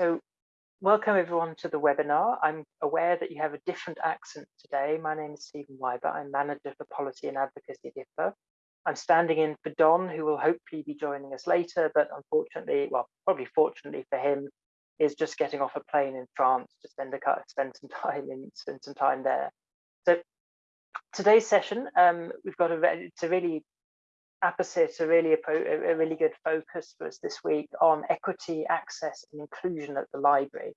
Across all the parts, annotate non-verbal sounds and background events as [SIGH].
So welcome everyone to the webinar. I'm aware that you have a different accent today. My name is Stephen Wyber. I'm Manager for Policy and Advocacy at IFLA. I'm standing in for Don, who will hopefully be joining us later, but unfortunately, well, probably fortunately for him, is just getting off a plane in France to spend, a, spend some [LAUGHS] time in spend some time there. So today's session, um, we've got a it's a really opposite, a really a, really good focus for us this week on equity, access, and inclusion at the library.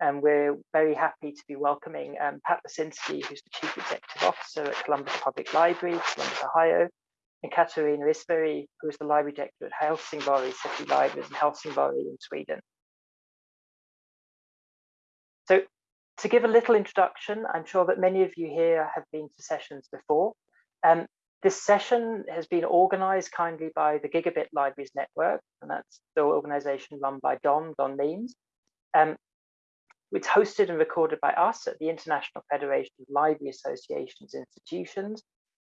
And we're very happy to be welcoming um, Pat Losinski, who's the Chief Executive Officer at Columbus Public Library, Columbus, Ohio, and Katarina Isberg, who is the Library Director at Helsingborg City Libraries in Helsingborg in Sweden. So to give a little introduction, I'm sure that many of you here have been to sessions before. Um, this session has been organized kindly by the Gigabit Libraries Network, and that's the organization run by Don, Don Means. Um, it's hosted and recorded by us at the International Federation of Library Associations Institutions.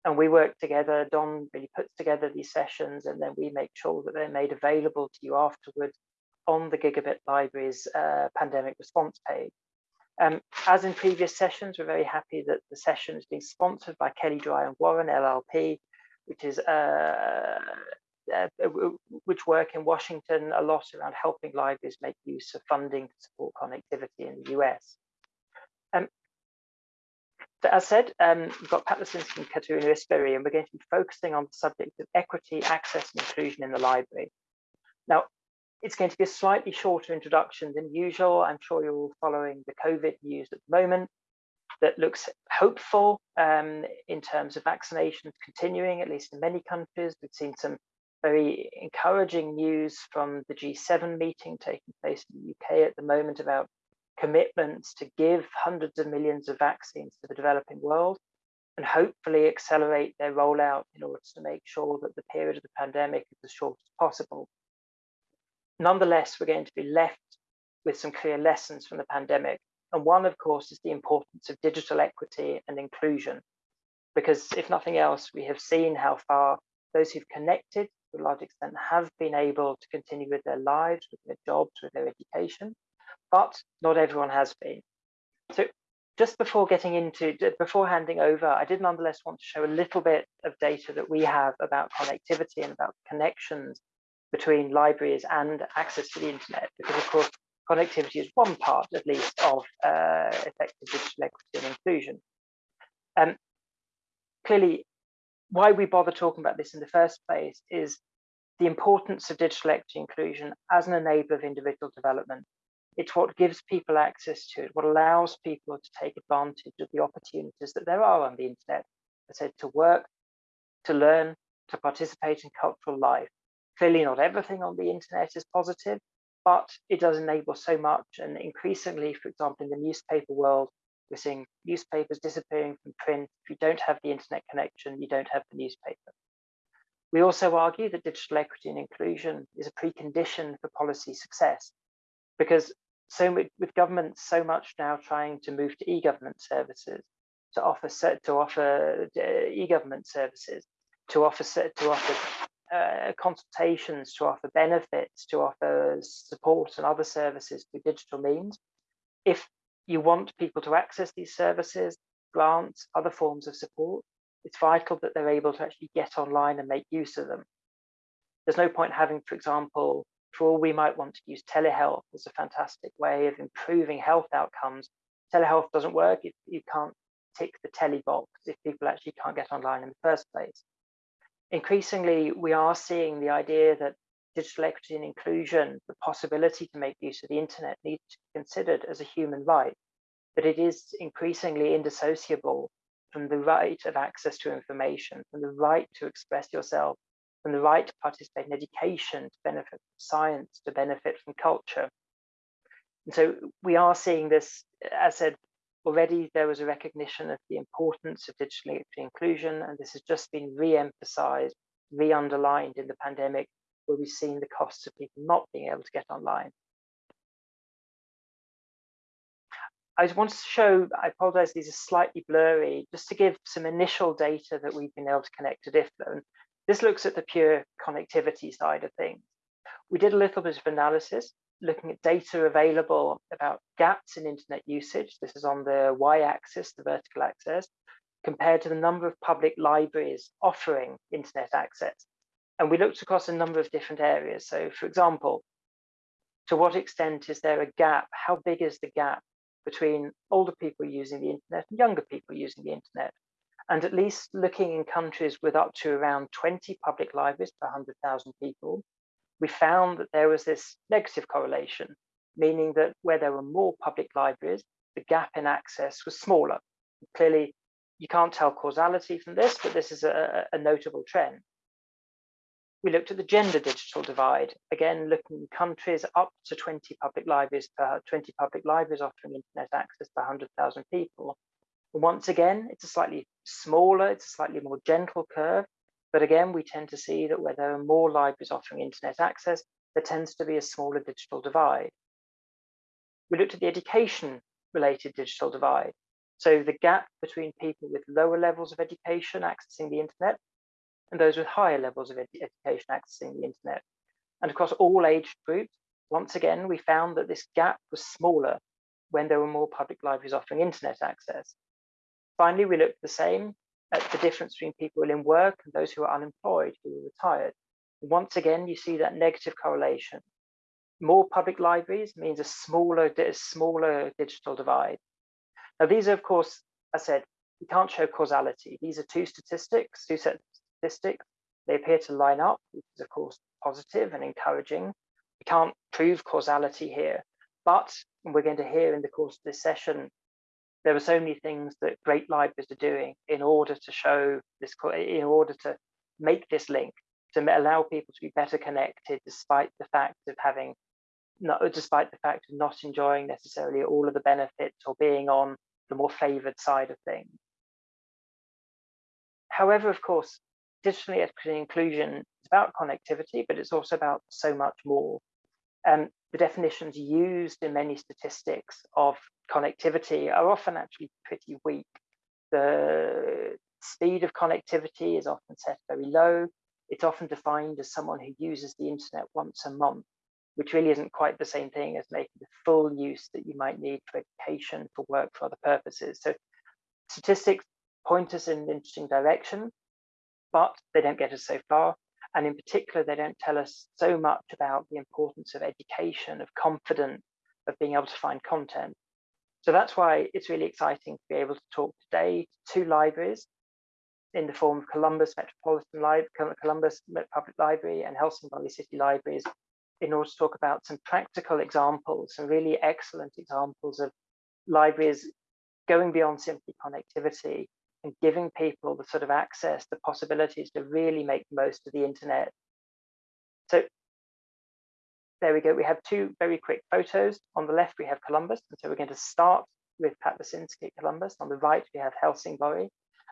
And we work together, Don really puts together these sessions and then we make sure that they're made available to you afterwards on the Gigabit Libraries uh, pandemic response page. Um, as in previous sessions, we're very happy that the session is being sponsored by Kelley Drye and Warren LLP, which is uh, uh, which work in Washington a lot around helping libraries make use of funding to support connectivity in the US. Um, so as said, um, we've got Pat Losinski and Katarina Isberg, and we're going to be focusing on the subject of equity, access, and inclusion in the library. Now, it's going to be a slightly shorter introduction than usual. I'm sure you're all following the COVID news at the moment that looks hopeful um, in terms of vaccinations continuing, at least in many countries. We've seen some very encouraging news from the G7 meeting taking place in the UK at the moment about commitments to give hundreds of millions of vaccines to the developing world and hopefully accelerate their rollout in order to make sure that the period of the pandemic is as short as possible. Nonetheless, we're going to be left with some clear lessons from the pandemic. And one, of course, is the importance of digital equity and inclusion. Because if nothing else, we have seen how far those who've connected to a large extent have been able to continue with their lives, with their jobs, with their education, but not everyone has been. So just before getting into, before handing over, I did nonetheless want to show a little bit of data that we have about connectivity and about connections between libraries and access to the internet, because of course, connectivity is one part, at least, of uh, effective digital equity and inclusion. Um, clearly, why we bother talking about this in the first place is the importance of digital equity inclusion as an enabler of individual development. It's what gives people access to it, what allows people to take advantage of the opportunities that there are on the internet, I said, to work, to learn, to participate in cultural life. Clearly not everything on the internet is positive, but it does enable so much. And increasingly, for example, in the newspaper world, we're seeing newspapers disappearing from print. If you don't have the internet connection, you don't have the newspaper. We also argue that digital equity and inclusion is a precondition for policy success because so with governments so much now trying to move to e-government services, to offer set to offer uh, e-government services, to offer set to offer uh, consultations to offer benefits, to offer support and other services through digital means. If you want people to access these services, grants, other forms of support, it's vital that they're able to actually get online and make use of them. There's no point having, for example, for all we might want to use telehealth as a fantastic way of improving health outcomes. Telehealth doesn't work if you can't tick the tele box, if people actually can't get online in the first place increasingly, we are seeing the idea that digital equity and inclusion, the possibility to make use of the internet needs to be considered as a human right, but it is increasingly indissociable from the right of access to information, from the right to express yourself, from the right to participate in education, to benefit from science, to benefit from culture. And so we are seeing this, as said, Already there was a recognition of the importance of digital inclusion, and this has just been re-emphasized, re-underlined in the pandemic, where we've seen the costs of people not being able to get online. I just want to show, I apologize, these are slightly blurry, just to give some initial data that we've been able to connect to different. This looks at the pure connectivity side of things. we did a little bit of analysis looking at data available about gaps in internet usage. This is on the y-axis, the vertical axis, compared to the number of public libraries offering internet access. And we looked across a number of different areas. So for example, to what extent is there a gap? How big is the gap between older people using the internet and younger people using the internet? And at least looking in countries with up to around 20 public libraries per 100,000 people, we found that there was this negative correlation, meaning that where there were more public libraries, the gap in access was smaller. Clearly, you can't tell causality from this, but this is a, a notable trend. We looked at the gender digital divide, again, looking at countries up to 20 public libraries per 20 public libraries offering internet access per 100,000 people. Once again, it's a slightly smaller, it's a slightly more gentle curve. But again, we tend to see that where there are more libraries offering internet access, there tends to be a smaller digital divide. We looked at the education related digital divide. So the gap between people with lower levels of education accessing the internet and those with higher levels of ed education accessing the internet. And across all age groups, once again, we found that this gap was smaller when there were more public libraries offering internet access. Finally, we looked the same at the difference between people in work and those who are unemployed, who are retired. Once again, you see that negative correlation. More public libraries means a smaller, a smaller digital divide. Now, these are, of course, I said, we can't show causality. These are two statistics, two sets of statistics. They appear to line up, which is, of course, positive and encouraging. We can't prove causality here, but we're going to hear in the course of this session, there are so many things that great libraries are doing in order to show this, in order to make this link, to allow people to be better connected despite the fact of having not, despite the fact of not enjoying necessarily all of the benefits or being on the more favored side of things. However, of course, digitally equity inclusion is about connectivity, but it's also about so much more. Um, the definitions used in many statistics of connectivity are often actually pretty weak. The speed of connectivity is often set very low. It's often defined as someone who uses the internet once a month which really isn't quite the same thing as making the full use that you might need for education, for work, for other purposes. So statistics point us in an interesting direction, but they don't get us so far. And in particular, they don't tell us so much about the importance of education, of confidence, of being able to find content. So that's why it's really exciting to be able to talk today to two libraries in the form of Columbus Metropolitan Library, Columbus Public Library and Helsingborg City Libraries in order to talk about some practical examples, some really excellent examples of libraries going beyond simply connectivity and giving people the sort of access, the possibilities to really make the most of the internet. So there we go. We have two very quick photos. On the left, we have Columbus. And so we're going to start with Pat Losinski at Columbus. On the right, we have Helsingborg.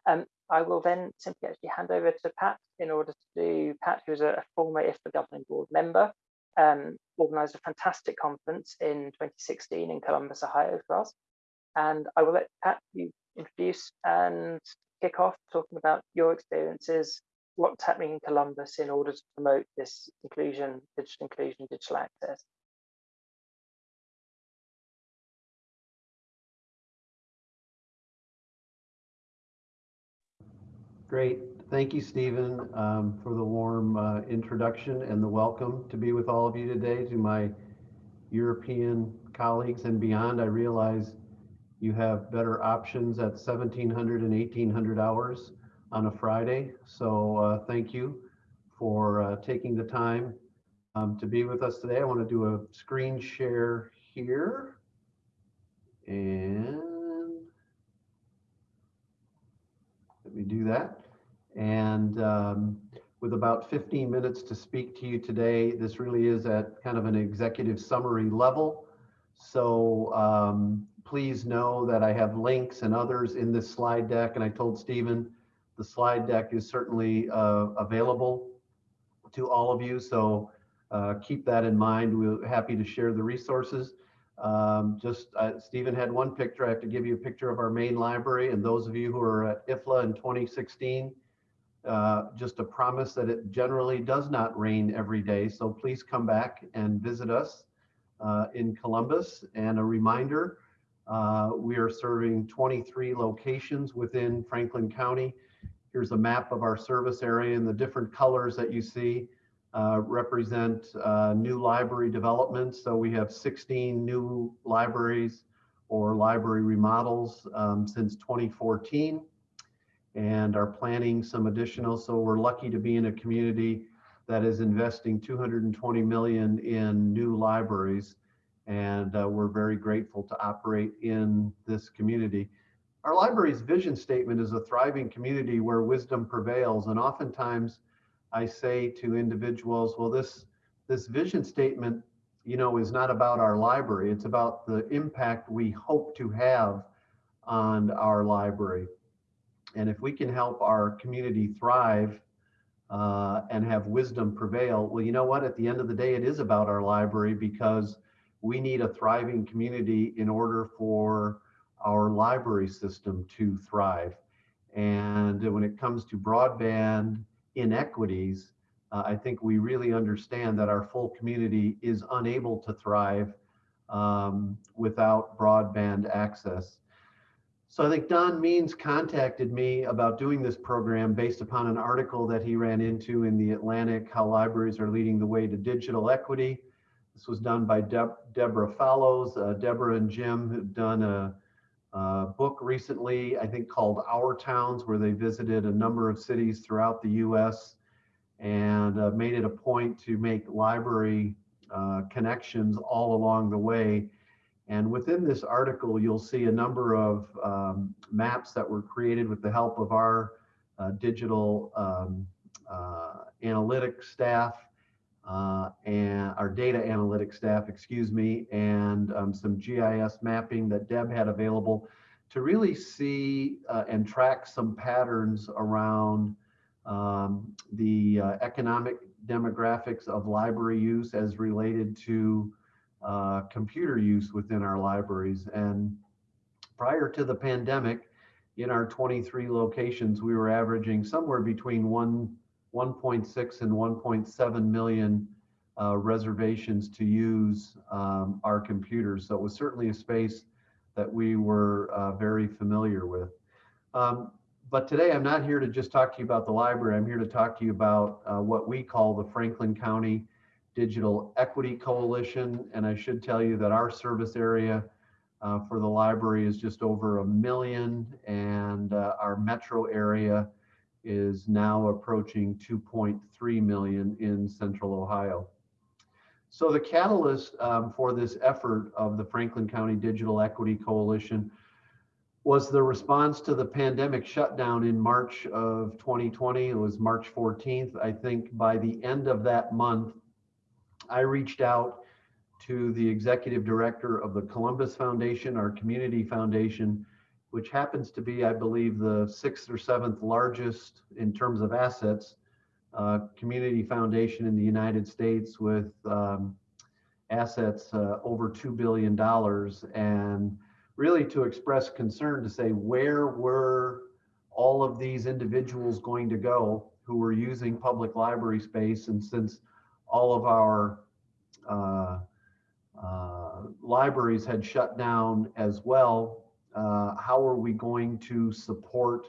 Um, I will then simply actually hand over to Pat in order to do, Pat, who's a, former IFLA governing board member, um, organized a fantastic conference in 2016 in Columbus, Ohio for us. And I will let Pat you introduce and kick off talking about your experiences, what's happening in Columbus in order to promote this inclusion, digital inclusion, digital access. Great. Thank you, Stephen, um, for the warm uh, introduction and the welcome to be with all of you today. To my European colleagues and beyond, I realize you have better options at 1700 and 1800 hours on a Friday. So uh, thank you for uh, taking the time um, to be with us today. I want to do a screen share here. And let me do that. And um, with about 15 minutes to speak to you today, this really is at kind of an executive summary level. So um, please know that I have links and others in this slide deck. And I told Stephen the slide deck is certainly uh, available to all of you. So uh, keep that in mind. We're happy to share the resources. Um, just uh, Stephen had one picture. I have to give you a picture of our main library. And those of you who are at IFLA in 2016, uh, just a promise that it generally does not rain every day. So please come back and visit us uh, in Columbus. And a reminder, uh, we are serving 23 locations within Franklin County. Here's a map of our service area and the different colors that you see uh, represent uh, new library developments. So we have 16 new libraries or library remodels um, since 2014 and are planning some additional. So we're lucky to be in a community that is investing 220 million in new libraries. And uh, we're very grateful to operate in this community. Our library's vision statement is a thriving community where wisdom prevails. And oftentimes I say to individuals, well, this, this vision statement, you know, is not about our library. It's about the impact we hope to have on our library. And if we can help our community thrive uh, and have wisdom prevail, well, you know what? At the end of the day, it is about our library because we need a thriving community in order for our library system to thrive. And when it comes to broadband inequities, uh, I think we really understand that our full community is unable to thrive um, without broadband access. So I think Don Means contacted me about doing this program based upon an article that he ran into in the Atlantic, how libraries are leading the way to digital equity. This was done by Deb Deborah Fallows. Uh, Deborah and Jim have done a, a, book recently, I think called Our Towns, where they visited a number of cities throughout the US and uh, made it a point to make library uh, connections all along the way and within this article, you'll see a number of um, maps that were created with the help of our uh, digital um, uh, analytics staff uh, and our data analytics staff, excuse me, and um, some GIS mapping that Deb had available to really see uh, and track some patterns around um, the uh, economic demographics of library use as related to uh, computer use within our libraries. And prior to the pandemic, in our 23 locations, we were averaging somewhere between 1, 1.6 and 1.7 million uh, reservations to use um, our computers. So it was certainly a space that we were uh, very familiar with. Um, but today I'm not here to just talk to you about the library. I'm here to talk to you about uh, what we call the Franklin County Digital Equity Coalition. And I should tell you that our service area uh, for the library is just over a million and uh, our metro area is now approaching 2.3 million in central Ohio. So the catalyst um, for this effort of the Franklin County Digital Equity Coalition was the response to the pandemic shutdown in March of 2020. It was March 14th. I think by the end of that month, I reached out to the executive director of the Columbus Foundation, our community foundation, which happens to be, I believe, the sixth or seventh largest in terms of assets uh, community foundation in the United States with um, assets uh, over $2 billion. And really to express concern to say, where were all of these individuals going to go who were using public library space? And since all of our uh, uh, libraries had shut down as well. Uh, how are we going to support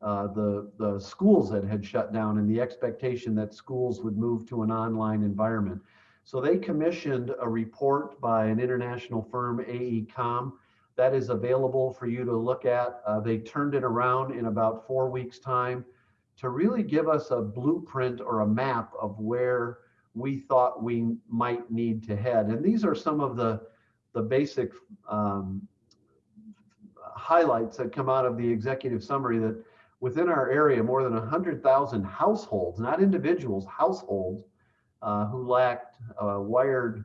uh, the, the schools that had shut down and the expectation that schools would move to an online environment? So they commissioned a report by an international firm, AECOM, that is available for you to look at. Uh, they turned it around in about four weeks' time to really give us a blueprint or a map of where we thought we might need to head. And these are some of the, the basic um, highlights that come out of the executive summary that within our area, more than 100,000 households, not individuals, households, uh, who lacked uh, wired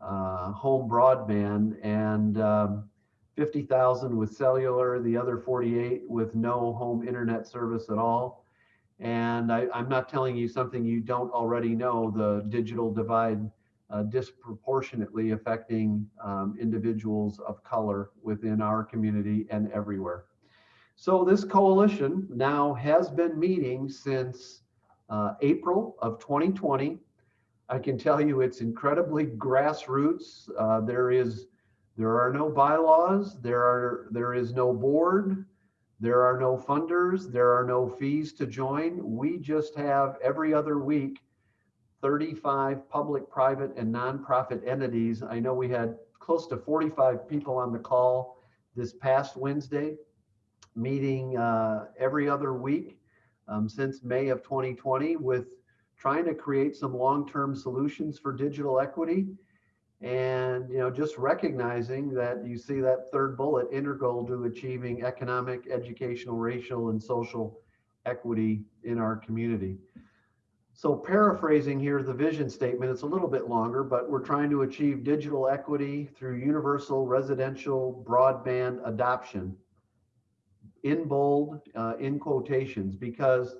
uh, home broadband and um, 50,000 with cellular, the other 48 with no home internet service at all. And I, am not telling you something you don't already know, the digital divide uh, disproportionately affecting um, individuals of color within our community and everywhere. So this coalition now has been meeting since uh, April of 2020. I can tell you it's incredibly grassroots. Uh, there is there are no bylaws. There are there is no board. There are no funders. There are no fees to join. We just have every other week 35 public, private, and nonprofit entities. I know we had close to 45 people on the call this past Wednesday, meeting uh, every other week um, since May of 2020 with trying to create some long-term solutions for digital equity and you know just recognizing that you see that third bullet integral to achieving economic educational racial and social equity in our community so paraphrasing here the vision statement it's a little bit longer but we're trying to achieve digital equity through universal residential broadband adoption in bold uh, in quotations because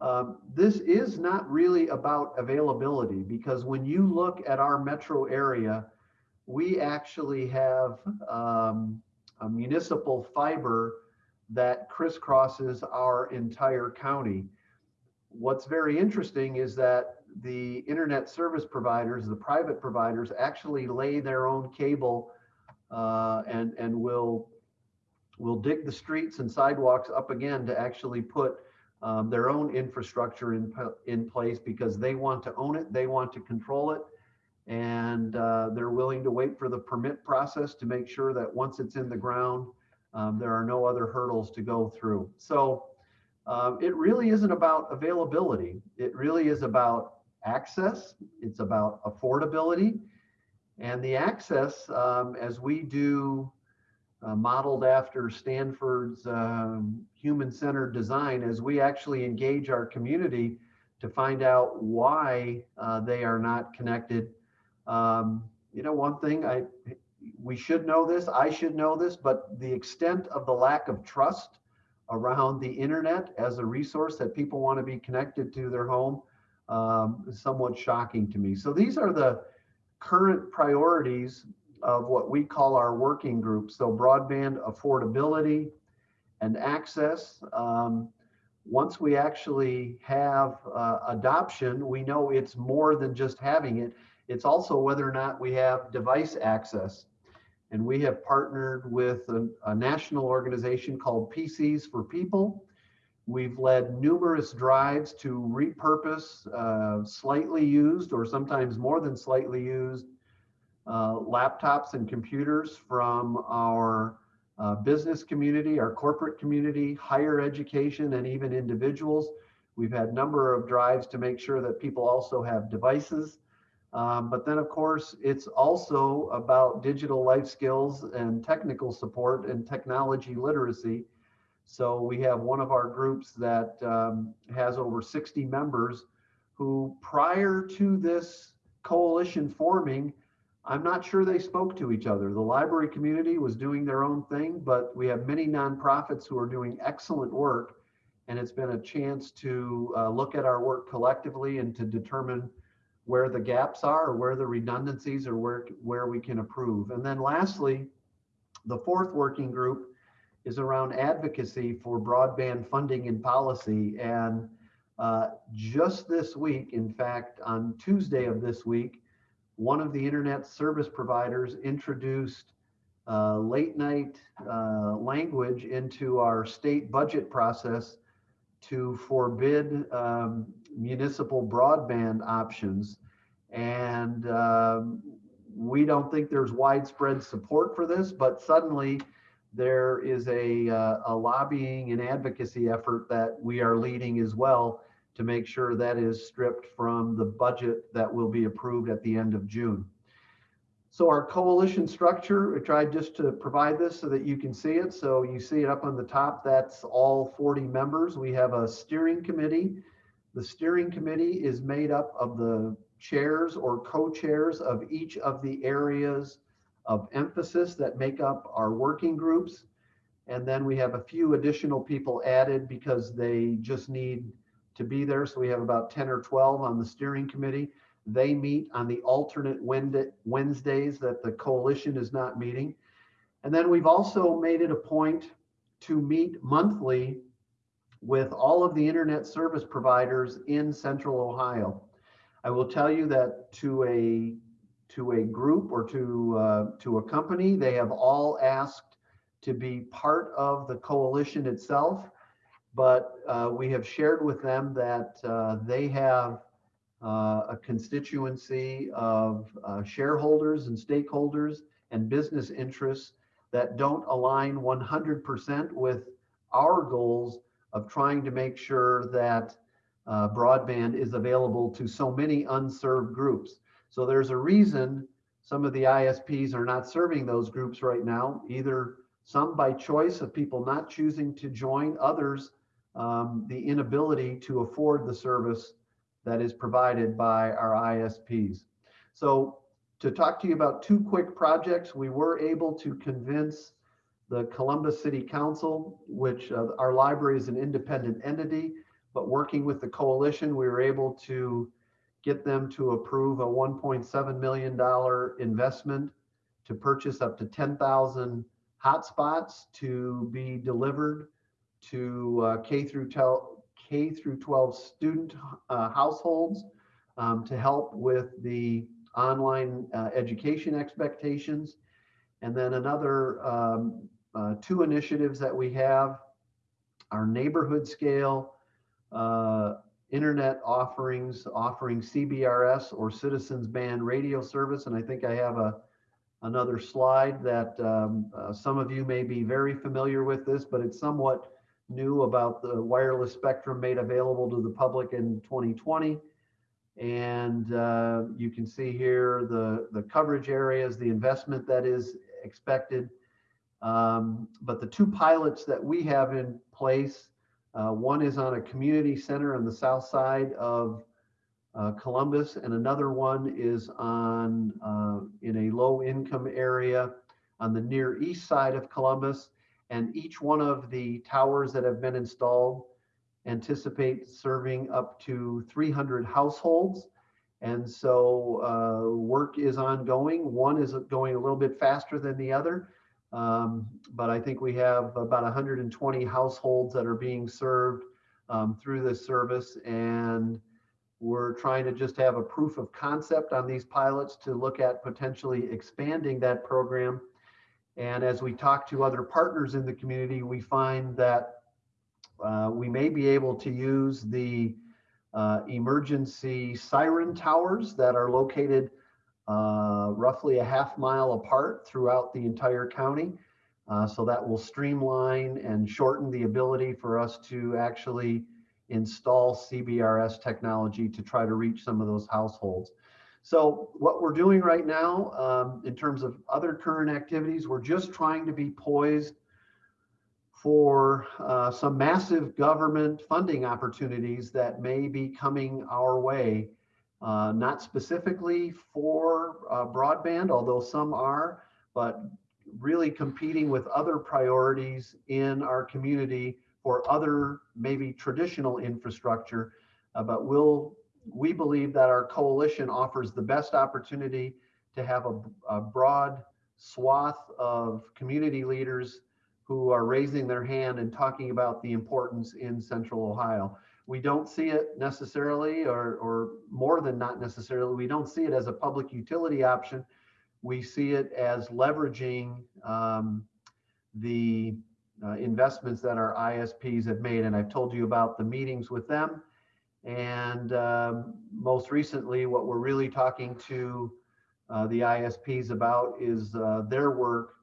um, this is not really about availability because when you look at our metro area, we actually have um, a municipal fiber that crisscrosses our entire county. What's very interesting is that the internet service providers, the private providers, actually lay their own cable uh, and and will will dig the streets and sidewalks up again to actually put um, their own infrastructure in, in place because they want to own it, they want to control it, and uh, they're willing to wait for the permit process to make sure that once it's in the ground, um, there are no other hurdles to go through. So uh, it really isn't about availability. It really is about access. It's about affordability. And the access, um, as we do uh, modeled after Stanford's um, human-centered design as we actually engage our community to find out why uh, they are not connected. Um, you know, one thing I we should know this, I should know this, but the extent of the lack of trust around the internet as a resource that people want to be connected to their home um, is somewhat shocking to me. So these are the current priorities of what we call our working group. So broadband affordability and access. Um, once we actually have uh, adoption, we know it's more than just having it. It's also whether or not we have device access. And we have partnered with a, a national organization called PCs for People. We've led numerous drives to repurpose uh, slightly used or sometimes more than slightly used uh, laptops and computers from our uh, business community, our corporate community, higher education, and even individuals. We've had a number of drives to make sure that people also have devices. Um, but then, of course, it's also about digital life skills and technical support and technology literacy. So we have one of our groups that um, has over 60 members who, prior to this coalition forming, I'm not sure they spoke to each other. The library community was doing their own thing, but we have many nonprofits who are doing excellent work. And it's been a chance to uh, look at our work collectively and to determine where the gaps are or where the redundancies or where, where we can improve. And then lastly, the fourth working group is around advocacy for broadband funding and policy. And uh, just this week, in fact, on Tuesday of this week, one of the internet service providers introduced uh, late night uh, language into our state budget process to forbid um, municipal broadband options. And um, we don't think there's widespread support for this, but suddenly there is a, uh, a lobbying and advocacy effort that we are leading as well to make sure that is stripped from the budget that will be approved at the end of June. So our coalition structure, I tried just to provide this so that you can see it. So you see it up on the top, that's all 40 members. We have a steering committee. The steering committee is made up of the chairs or co-chairs of each of the areas of emphasis that make up our working groups. And then we have a few additional people added because they just need to be there. So we have about 10 or 12 on the steering committee. They meet on the alternate Wednesdays that the coalition is not meeting. And then we've also made it a point to meet monthly with all of the internet service providers in central Ohio. I will tell you that to a to a group or to uh, to a company, they have all asked to be part of the coalition itself, but uh, we have shared with them that uh, they have uh, a constituency of uh, shareholders and stakeholders and business interests that don't align 100% with our goals of trying to make sure that uh, broadband is available to so many unserved groups. So there's a reason some of the ISPs are not serving those groups right now, either some by choice of people not choosing to join, others um, the inability to afford the service that is provided by our ISPs. So to talk to you about two quick projects, we were able to convince the Columbus City Council, which uh, our library is an independent entity, but working with the coalition, we were able to get them to approve a $1.7 million investment to purchase up to 10,000 hotspots to be delivered to uh, K through K through 12 student uh, households um, to help with the online uh, education expectations. And then another um, uh, two initiatives that we have, our neighborhood scale uh, internet offerings, offering CBRS or citizens band radio service. And I think I have a another slide that um, uh, some of you may be very familiar with this, but it's somewhat new about the wireless spectrum made available to the public in 2020. And uh, you can see here the, the coverage areas, the investment that is expected. Um, but the two pilots that we have in place uh, one is on a community center on the south side of uh, Columbus, and another one is on uh, in a low income area on the near east side of Columbus. And each one of the towers that have been installed anticipate serving up to 300 households. And so uh, work is ongoing. One is going a little bit faster than the other. Um, but I think we have about 120 households that are being served um, through this service. And we're trying to just have a proof of concept on these pilots to look at potentially expanding that program. And as we talk to other partners in the community, we find that uh, we may be able to use the uh, emergency siren towers that are located uh, roughly a half mile apart throughout the entire county. Uh, so that will streamline and shorten the ability for us to actually install CBRS technology to try to reach some of those households. So what we're doing right now um, in terms of other current activities, we're just trying to be poised for uh, some massive government funding opportunities that may be coming our way uh, not specifically for uh, broadband, although some are, but really competing with other priorities in our community for other maybe traditional infrastructure. Uh, but we'll, we believe that our coalition offers the best opportunity to have a, a broad swath of community leaders who are raising their hand and talking about the importance in central Ohio we don't see it necessarily, or, or more than not necessarily, we don't see it as a public utility option. We see it as leveraging um, the uh, investments that our ISPs have made. And I've told you about the meetings with them. And um, most recently, what we're really talking to uh, the ISPs about is uh, their work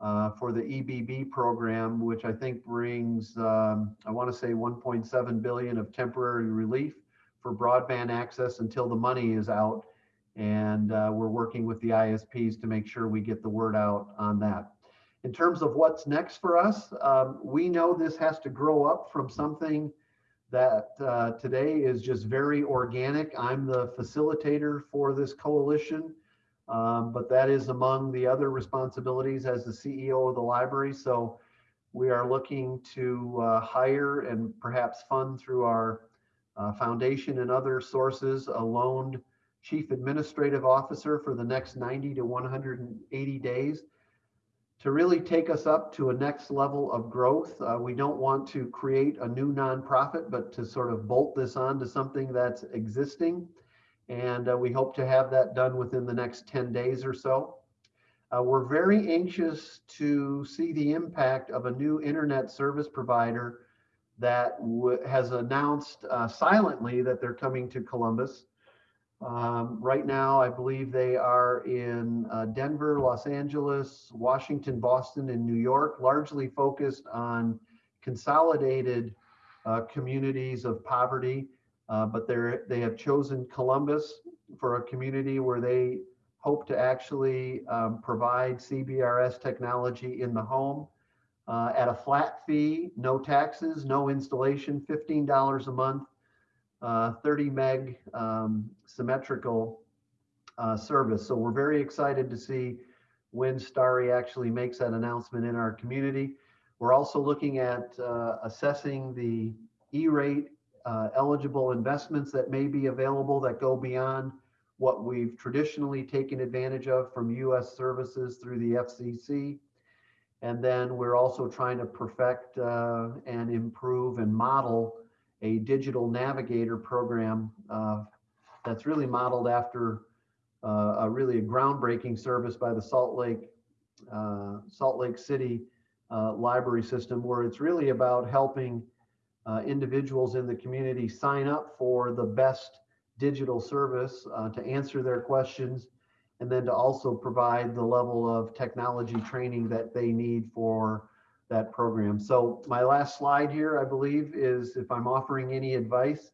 uh, for the EBB program, which I think brings, um, I want to say 1.7 billion of temporary relief for broadband access until the money is out. And uh, we're working with the ISPs to make sure we get the word out on that. In terms of what's next for us, um, we know this has to grow up from something that uh, today is just very organic. I'm the facilitator for this coalition. Um, but that is among the other responsibilities as the CEO of the library. So we are looking to uh, hire and perhaps fund through our uh, foundation and other sources a loaned chief administrative officer for the next 90 to 180 days to really take us up to a next level of growth. Uh, we don't want to create a new nonprofit, but to sort of bolt this on to something that's existing. And uh, we hope to have that done within the next 10 days or so. Uh, we're very anxious to see the impact of a new internet service provider that has announced uh, silently that they're coming to Columbus. Um, right now, I believe they are in uh, Denver, Los Angeles, Washington, Boston, and New York, largely focused on consolidated uh, communities of poverty. Uh, but they they have chosen Columbus for a community where they hope to actually um, provide CBRS technology in the home uh, at a flat fee, no taxes, no installation, $15 a month uh, 30 meg um, symmetrical uh, service. So we're very excited to see when Starry actually makes that announcement in our community. We're also looking at uh, assessing the E-rate uh, eligible investments that may be available that go beyond what we've traditionally taken advantage of from US services through the FCC. And then we're also trying to perfect uh, and improve and model a digital navigator program uh, that's really modeled after uh, a really a groundbreaking service by the Salt Lake uh, Salt Lake City uh, library system, where it's really about helping uh, individuals in the community sign up for the best digital service uh, to answer their questions, and then to also provide the level of technology training that they need for that program. So my last slide here, I believe, is if I'm offering any advice,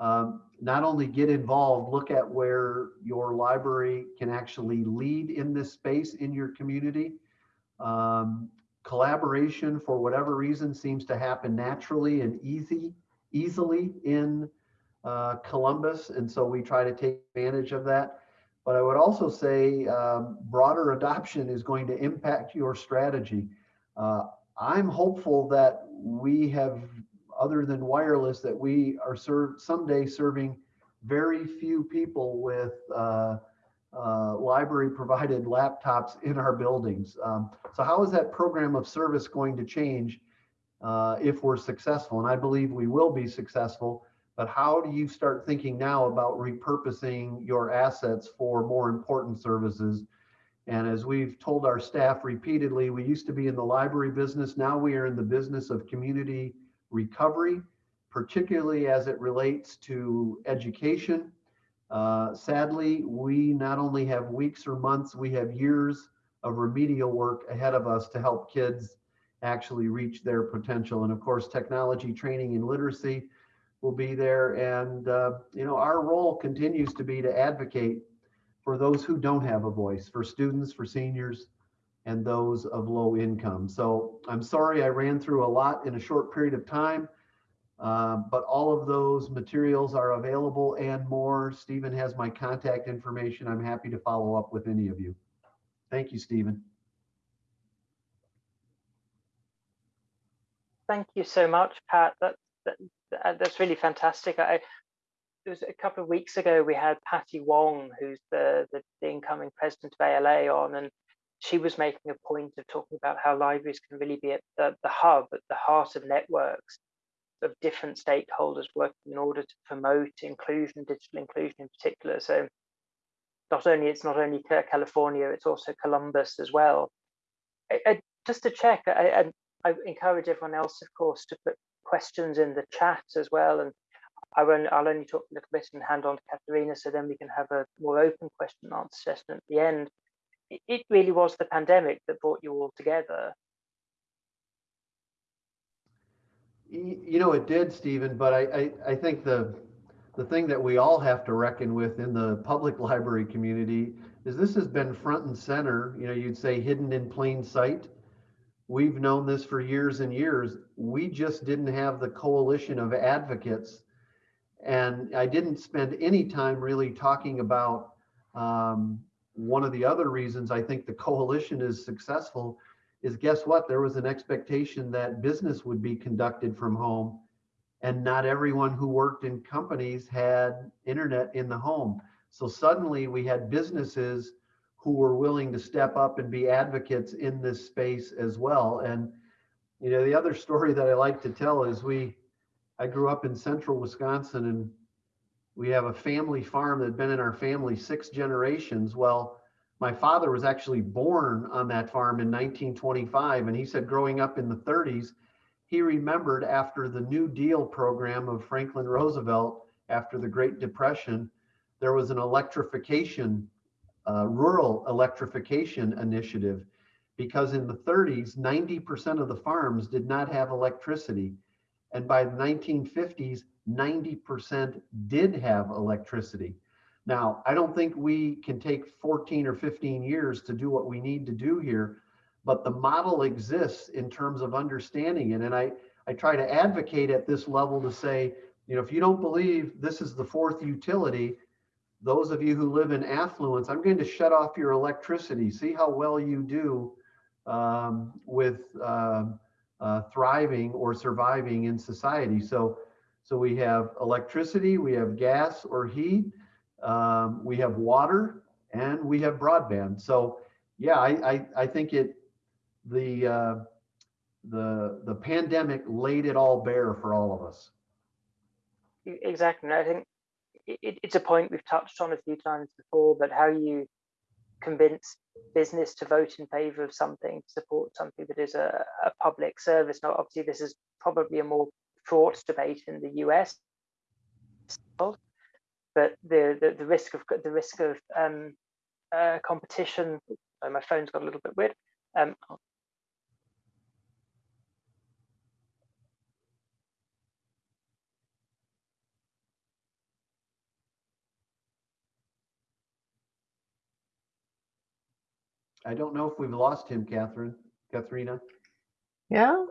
um, not only get involved, look at where your library can actually lead in this space in your community. Um, collaboration, for whatever reason, seems to happen naturally and easy, easily in uh, Columbus, and so we try to take advantage of that. But I would also say um, broader adoption is going to impact your strategy. Uh, I'm hopeful that we have, other than wireless, that we are served someday serving very few people with uh, uh, library provided laptops in our buildings. Um, so how is that program of service going to change uh, if we're successful? And I believe we will be successful, but how do you start thinking now about repurposing your assets for more important services and as we've told our staff repeatedly, we used to be in the library business. Now we are in the business of community recovery, particularly as it relates to education. Uh, sadly, we not only have weeks or months, we have years of remedial work ahead of us to help kids actually reach their potential. And of course, technology training and literacy will be there. And, uh, you know, our role continues to be to advocate for those who don't have a voice, for students, for seniors, and those of low income. So I'm sorry I ran through a lot in a short period of time, uh, but all of those materials are available and more. Stephen has my contact information. I'm happy to follow up with any of you. Thank you, Stephen. Thank you so much, Pat. That, that, that's really fantastic. I, it was a couple of weeks ago we had Patty Wong, who's the, the, the incoming president of ALA, on, and she was making a point of talking about how libraries can really be at the, the hub, at the heart of networks of different stakeholders working in order to promote inclusion, digital inclusion in particular. So not only it's not only California, it's also Columbus as well. I, I, just to check, I, I encourage everyone else, of course, to put questions in the chat as well and I won't, I'll only talk a little bit and hand on to Katharina, so then we can have a more open question and answer session at the end. It, it really was the pandemic that brought you all together. You know, it did, Stephen, but I, I, I think the the thing that we all have to reckon with in the public [LAUGHS] library community is this has been front and center, you know, you'd say hidden in plain sight. We've known this for years and years. We just didn't have the coalition of advocates and I didn't spend any time really talking about um, one of the other reasons I think the coalition is successful is guess what? There was an expectation that business would be conducted from home, and not everyone who worked in companies had internet in the home. So suddenly we had businesses who were willing to step up and be advocates in this space as well. And, you know, the other story that I like to tell is we, I grew up in central Wisconsin and we have a family farm that had been in our family six generations. Well, my father was actually born on that farm in 1925. And he said growing up in the 30s, he remembered after the New Deal program of Franklin Roosevelt after the Great Depression, there was an electrification, uh, rural electrification initiative because in the 30s, 90% of the farms did not have electricity. And by the 1950s, 90% did have electricity. Now, I don't think we can take 14 or 15 years to do what we need to do here, but the model exists in terms of understanding it. And I, I try to advocate at this level to say, you know, if you don't believe this is the fourth utility, those of you who live in affluence, I'm going to shut off your electricity. See how well you do um, with uh, uh, thriving or surviving in society. So, so we have electricity, we have gas or heat, um, we have water, and we have broadband. So, yeah, I, I, I think it the uh, the the pandemic laid it all bare for all of us. Exactly. I think it, it's a point we've touched on a few times before, but how you convince business to vote in favor of something, support something that is a, a public service. Now, obviously, this is probably a more fraught debate in the US, but the, the, the risk of the risk of um, uh, competition. Oh, my phone's got a little bit weird. Um, I don't know if we've lost him, Catherine, Katharina. Yeah,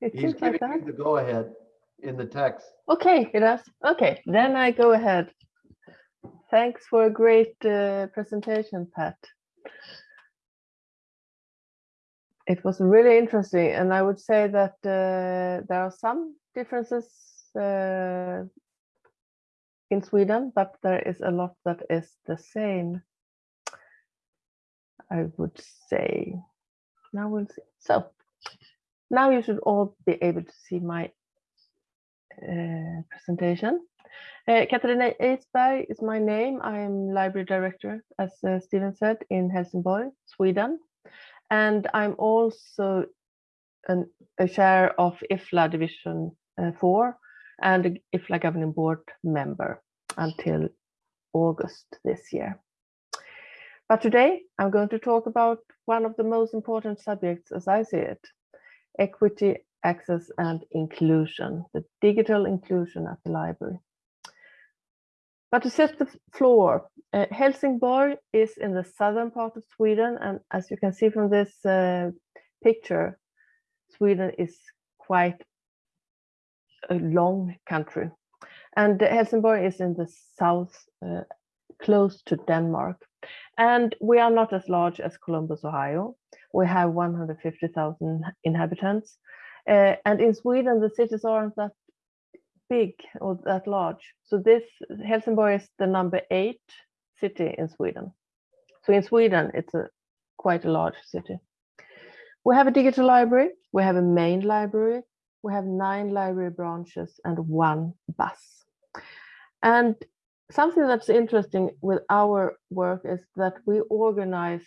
it He's seems giving like that. you the go ahead in the text. Okay, it does. Okay, then I go ahead. Thanks for a great uh, presentation, Pat. It was really interesting, and I would say that uh, there are some differences uh, in Sweden, but there is a lot that is the same. I would say. Now we'll see. So now you should all be able to see my uh, presentation. Uh, Katarina Edsberg is my name. I'm library director, as uh, Stephen said, in Helsingborg, Sweden. And I'm also an, a chair of IFLA Division uh, 4 and IFLA Governing Board member until August this year. But today I'm going to talk about one of the most important subjects as I see it, equity, access and inclusion, the digital inclusion at the library. But to set the floor, uh, Helsingborg is in the southern part of Sweden. And as you can see from this uh, picture, Sweden is quite a long country. And Helsingborg is in the south, uh, close to Denmark. And we are not as large as Columbus, Ohio. We have 150,000 inhabitants. Uh, and in Sweden, the cities aren't that big or that large. So this Helsingborg is the number eight city in Sweden. So in Sweden, it's a quite a large city. We have a digital library. We have a main library. We have nine library branches and one bus. And something that's interesting with our work is that we organize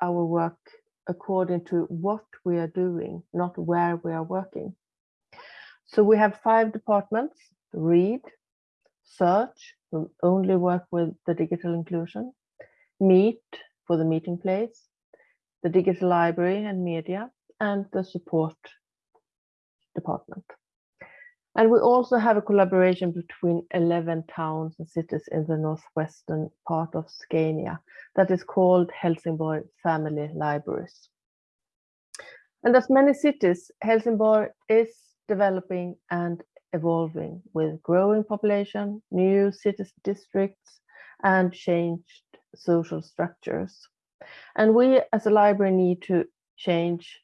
our work according to what we are doing, not where we are working. So we have five departments, read, search, we only work with the digital inclusion, meet for the meeting place, the digital library and media, and the support department. And we also have a collaboration between 11 towns and cities in the northwestern part of Scania that is called Helsingborg Family Libraries. And as many cities, Helsingborg is developing and evolving with growing population, new city districts, and changed social structures. And we as a library need to change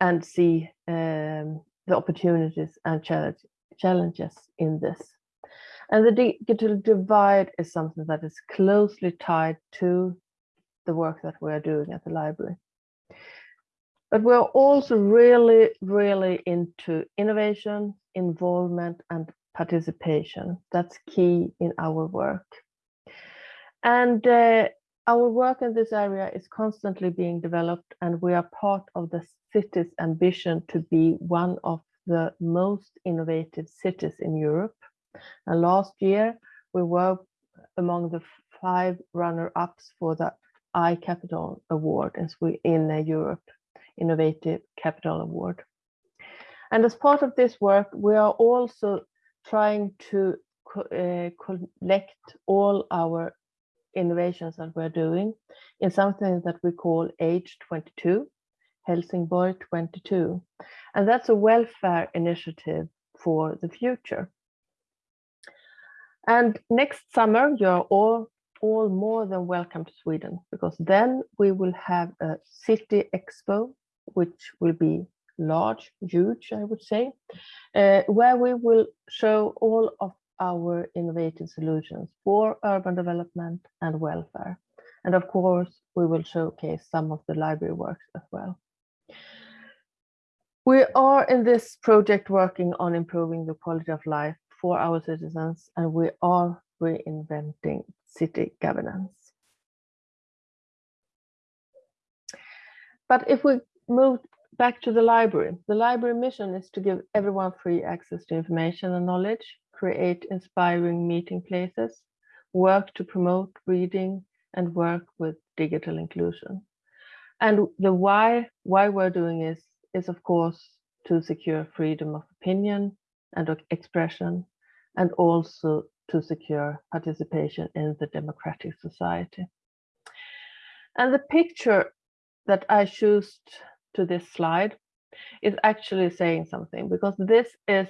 and see um, the opportunities and challenge, challenges in this. And the digital divide is something that is closely tied to the work that we are doing at the library. But we're also really, really into innovation, involvement, and participation. That's key in our work. And uh, our work in this area is constantly being developed, and we are part of the city's ambition to be one of the most innovative cities in Europe. And last year, we were among the five runner-ups for the iCapital Award we in uh, Europe, Innovative Capital Award. And as part of this work, we are also trying to co uh, collect all our innovations that we're doing in something that we call Age 22, Helsingborg 22. And that's a welfare initiative for the future. And next summer, you're all, all more than welcome to Sweden because then we will have a city expo, which will be large, huge, I would say, uh, where we will show all of our innovative solutions for urban development and welfare. And of course, we will showcase some of the library works as well. We are in this project working on improving the quality of life for our citizens, and we are reinventing city governance. But if we move back to the library, the library mission is to give everyone free access to information and knowledge, create inspiring meeting places, work to promote reading, and work with digital inclusion. And the why, why we're doing is, is of course to secure freedom of opinion and expression, and also to secure participation in the democratic society. And the picture that I choose to this slide is actually saying something because this is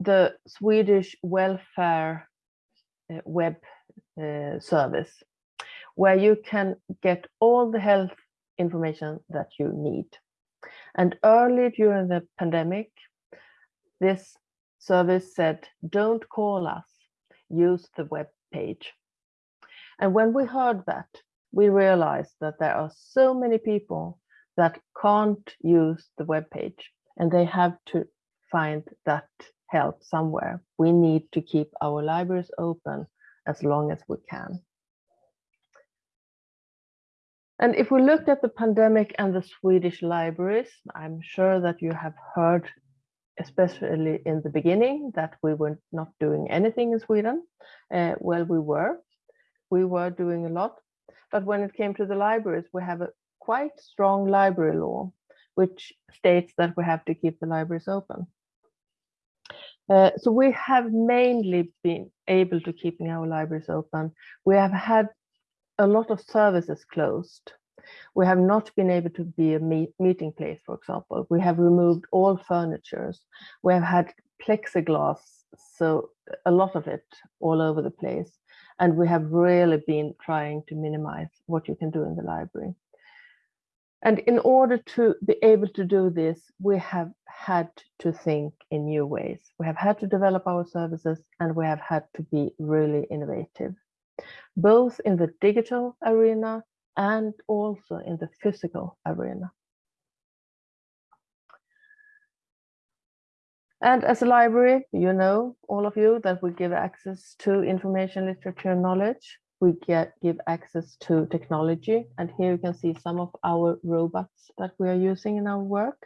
the Swedish welfare uh, web uh, service where you can get all the health information that you need. And early during the pandemic, this service said, don't call us, use the web page. And when we heard that, we realized that there are so many people that can't use the web page and they have to find that help somewhere. We need to keep our libraries open as long as we can. And if we looked at the pandemic and the Swedish libraries, I'm sure that you have heard, especially in the beginning, that we were not doing anything in Sweden. Uh, well, we were. We were doing a lot. But when it came to the libraries, we have a quite strong library law, which states that we have to keep the libraries open. Uh, so we have mainly been able to keeping our libraries open. We have had a lot of services closed. We have not been able to be a meet, meeting place, for example. We have removed all furnitures. We have had plexiglass, so a lot of it all over the place. And we have really been trying to minimize what you can do in the library. And in order to be able to do this, we have had to think in new ways. We have had to develop our services and we have had to be really innovative, both in the digital arena and also in the physical arena. And as a library, you know, all of you, that we give access to information, literature, knowledge we get give access to technology. And here you can see some of our robots that we are using in our work.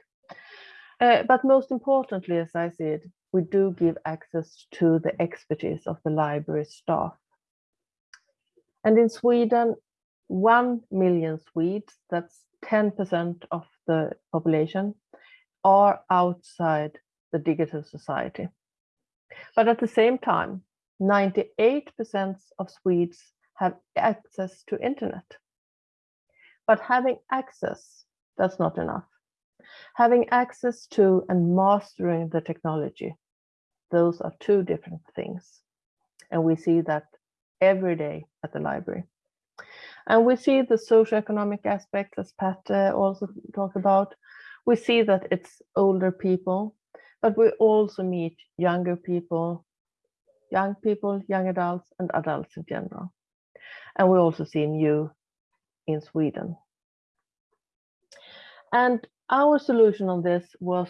Uh, but most importantly, as I it, we do give access to the expertise of the library staff. And in Sweden, 1 million Swedes, that's 10% of the population, are outside the digital society. But at the same time, 98% of Swedes have access to internet. But having access, that's not enough. Having access to and mastering the technology, those are two different things. And we see that every day at the library. And we see the socioeconomic aspects, as Pat uh, also talked about. We see that it's older people, but we also meet younger people, young people, young adults, and adults in general. And we also see new in Sweden. And our solution on this was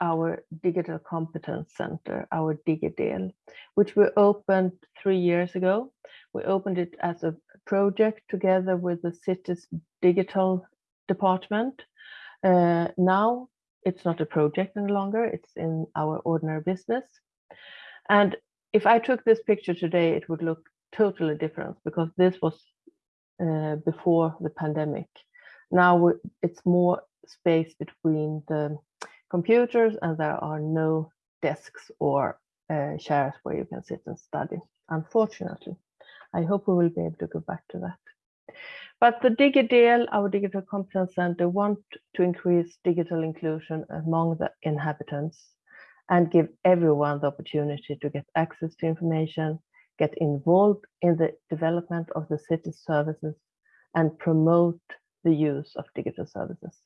our Digital Competence Center, our DigiDel, which we opened three years ago. We opened it as a project together with the city's digital department. Uh, now it's not a project any longer, it's in our ordinary business. And if I took this picture today, it would look totally different because this was uh, before the pandemic. Now it's more space between the computers and there are no desks or uh, chairs where you can sit and study, unfortunately. I hope we will be able to go back to that. But the DigiDel, our Digital Competence Center, want to increase digital inclusion among the inhabitants and give everyone the opportunity to get access to information, get involved in the development of the city's services, and promote the use of digital services.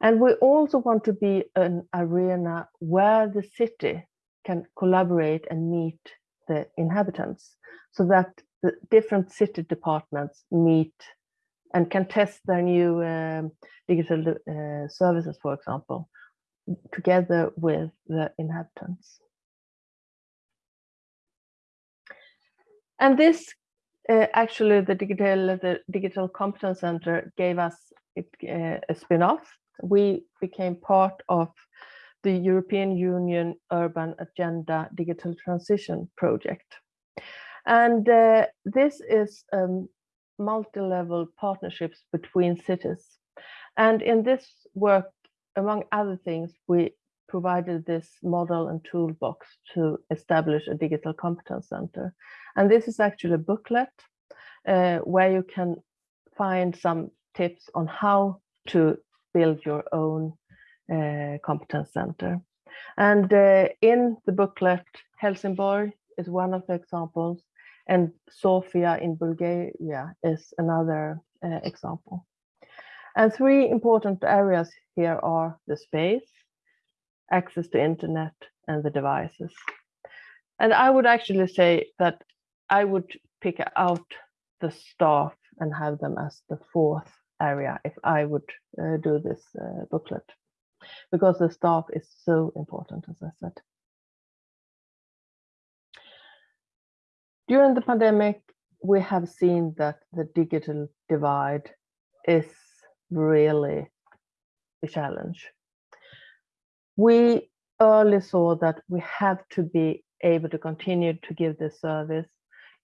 And we also want to be an arena where the city can collaborate and meet the inhabitants so that the different city departments meet and can test their new um, digital uh, services, for example, together with the inhabitants. And this uh, actually the digital the digital competence center gave us it, uh, a spin-off we became part of the European Union Urban Agenda Digital Transition Project. And uh, this is um, multi-level partnerships between cities. And in this work, among other things, we provided this model and toolbox to establish a digital competence center. And this is actually a booklet uh, where you can find some tips on how to build your own competence center. And uh, in the booklet, Helsingborg is one of the examples, and Sofia in Bulgaria is another uh, example. And three important areas here are the space, access to internet, and the devices. And I would actually say that I would pick out the staff and have them as the fourth area if I would uh, do this uh, booklet because the staff is so important, as I said. During the pandemic, we have seen that the digital divide is really a challenge. We early saw that we have to be able to continue to give this service.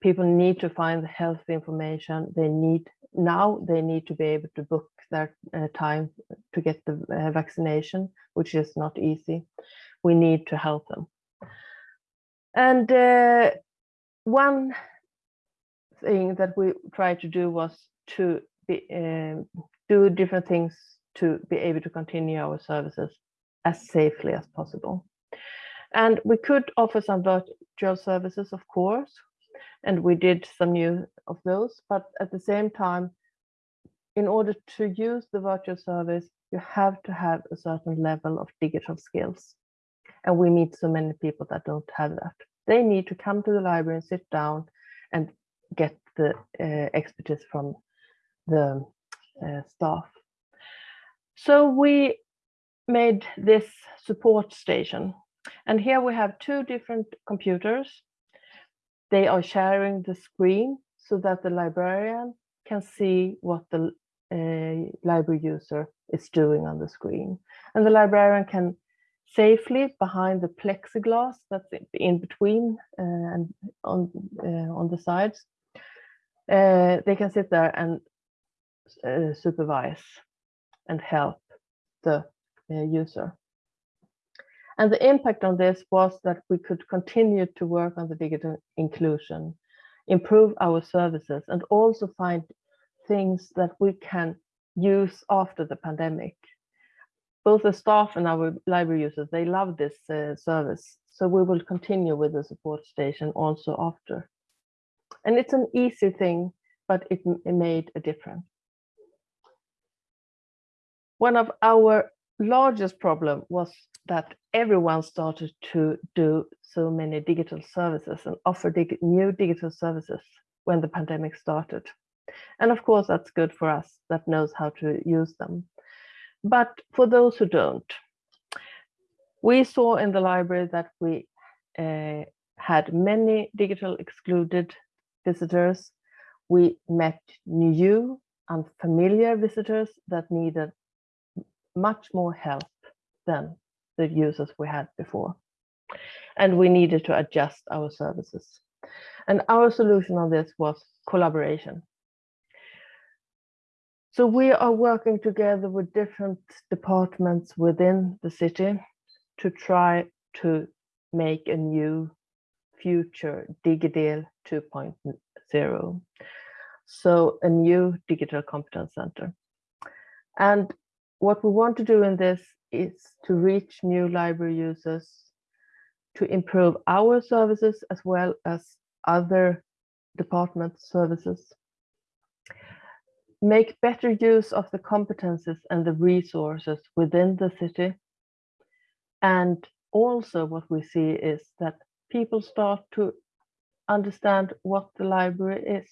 People need to find the health information. They need now they need to be able to book their uh, time to get the uh, vaccination, which is not easy. We need to help them. And uh, one thing that we tried to do was to be, um, do different things to be able to continue our services as safely as possible. And we could offer some virtual services, of course, and we did some new of those. But at the same time, in order to use the virtual service, you have to have a certain level of digital skills. And we meet so many people that don't have that. They need to come to the library and sit down and get the uh, expertise from the uh, staff. So we made this support station. And here we have two different computers they are sharing the screen so that the librarian can see what the uh, library user is doing on the screen. And the librarian can safely behind the plexiglass that's in between uh, and on, uh, on the sides, uh, they can sit there and uh, supervise and help the uh, user. And the impact on this was that we could continue to work on the digital inclusion, improve our services, and also find things that we can use after the pandemic. Both the staff and our library users, they love this uh, service. So we will continue with the support station also after. And it's an easy thing, but it, it made a difference. One of our largest problem was that everyone started to do so many digital services and offer dig new digital services when the pandemic started. And of course, that's good for us that knows how to use them. But for those who don't, we saw in the library that we uh, had many digital excluded visitors. We met new and familiar visitors that needed much more help than the users we had before. And we needed to adjust our services. And our solution on this was collaboration. So we are working together with different departments within the city to try to make a new future DigiDel 2.0. So a new digital competence center. And what we want to do in this is to reach new library users, to improve our services as well as other department services, make better use of the competences and the resources within the city. And also what we see is that people start to understand what the library is,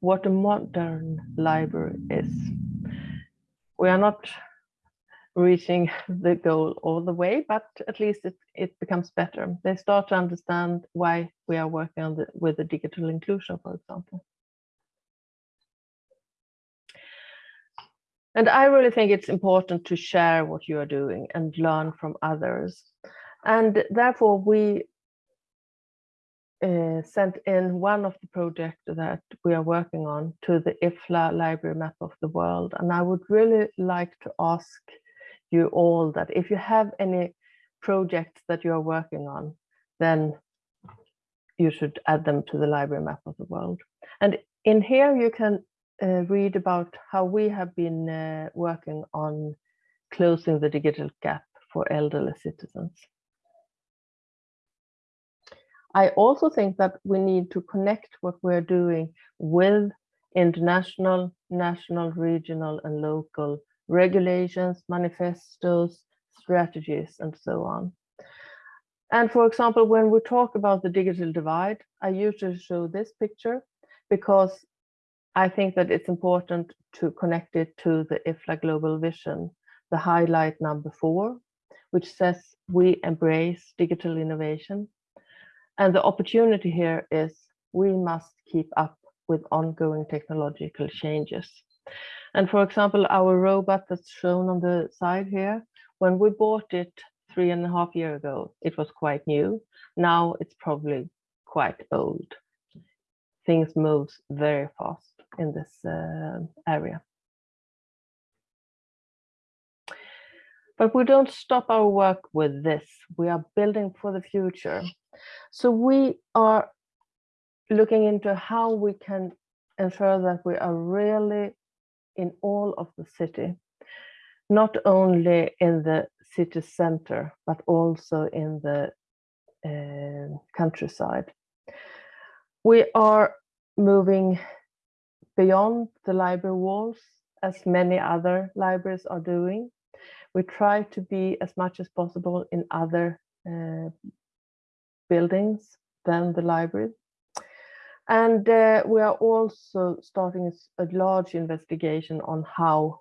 what a modern library is. We are not reaching [LAUGHS] the goal all the way, but at least it, it becomes better. They start to understand why we are working on the, with the digital inclusion, for example. And I really think it's important to share what you are doing and learn from others. And therefore, we uh, sent in one of the projects that we are working on to the IFLA Library Map of the World. And I would really like to ask you all that if you have any projects that you are working on, then you should add them to the Library Map of the World. And in here you can uh, read about how we have been uh, working on closing the digital gap for elderly citizens. I also think that we need to connect what we're doing with international, national, regional and local regulations, manifestos, strategies, and so on. And for example, when we talk about the digital divide, I usually show this picture because I think that it's important to connect it to the IFLA Global Vision, the highlight number four, which says we embrace digital innovation. And the opportunity here is we must keep up with ongoing technological changes. And for example, our robot that's shown on the side here, when we bought it three and a half year ago, it was quite new. Now it's probably quite old. Things move very fast in this uh, area. But we don't stop our work with this. We are building for the future. So we are looking into how we can ensure that we are really in all of the city, not only in the city center, but also in the uh, countryside. We are moving beyond the library walls, as many other libraries are doing. We try to be as much as possible in other uh, buildings than the library. And uh, we are also starting a large investigation on how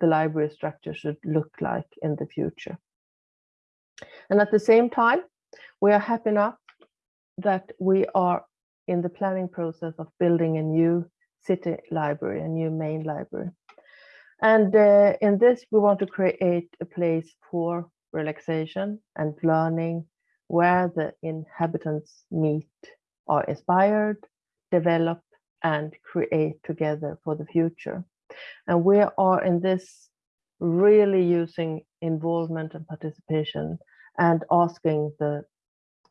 the library structure should look like in the future. And at the same time, we are happy enough that we are in the planning process of building a new city library, a new main library. And uh, in this, we want to create a place for relaxation and learning where the inhabitants meet, are inspired, develop and create together for the future. And we are in this really using involvement and participation and asking the